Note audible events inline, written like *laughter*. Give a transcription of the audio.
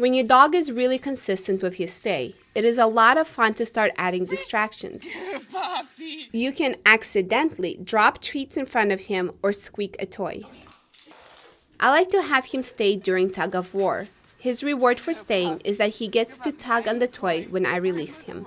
When your dog is really consistent with his stay, it is a lot of fun to start adding distractions. *laughs* You can accidentally drop treats in front of him or squeak a toy. I like to have him stay during tug of war. His reward for staying is that he gets to tug on the toy when I release him.